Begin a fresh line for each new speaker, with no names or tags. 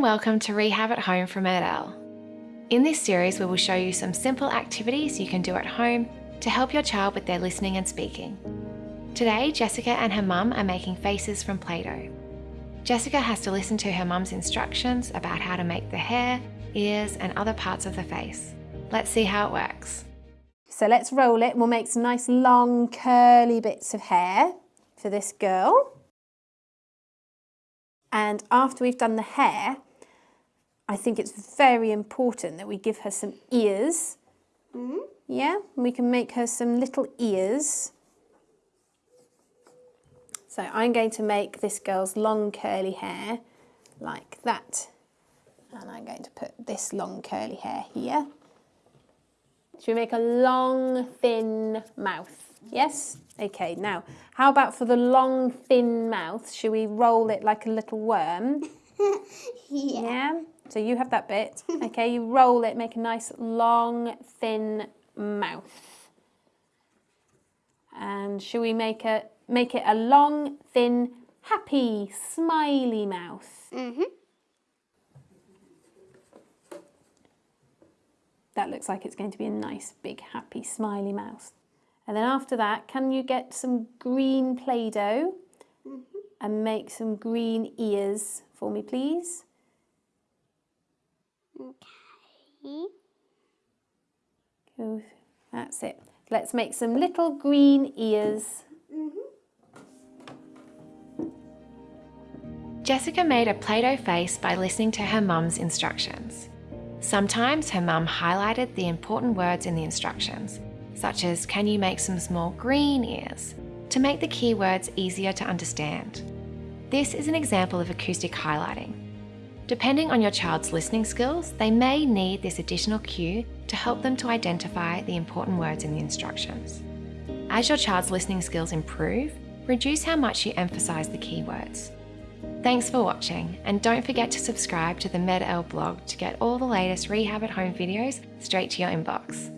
welcome to Rehab at Home from MED-EL. In this series, we will show you some simple activities you can do at home to help your child with their listening and speaking. Today, Jessica and her mum are making faces from Play-Doh. Jessica has to listen to her mum's instructions about how to make the hair, ears and other parts of the face. Let's see how it works.
So let's roll it. We'll make some nice long curly bits of hair for this girl. And after we've done the hair, I think it's very important that we give her some ears. Mm -hmm. Yeah, we can make her some little ears. So I'm going to make this girl's long curly hair like that. And I'm going to put this long curly hair here. Should we make a long, thin mouth? Yes? Okay, now, how about for the long, thin mouth? Should we roll it like a little worm? yeah. yeah. So you have that bit. Okay, you roll it, make a nice, long, thin mouth. And should we make, a, make it a long, thin, happy, smiley mouth? Mm -hmm. That looks like it's going to be a nice, big, happy, smiley mouth. And then after that, can you get some green Play-Doh mm -hmm. and make some green ears for me, please? Okay. Good. That's it. Let's make some little green ears. Mm -hmm.
Jessica made a Play-Doh face by listening to her mum's instructions. Sometimes her mum highlighted the important words in the instructions such as can you make some small green ears, to make the keywords easier to understand. This is an example of acoustic highlighting. Depending on your child's listening skills, they may need this additional cue to help them to identify the important words in the instructions. As your child's listening skills improve, reduce how much you emphasise the keywords. Thanks for watching, and don't forget to subscribe to the MED-EL blog to get all the latest Rehab at Home videos straight to your inbox.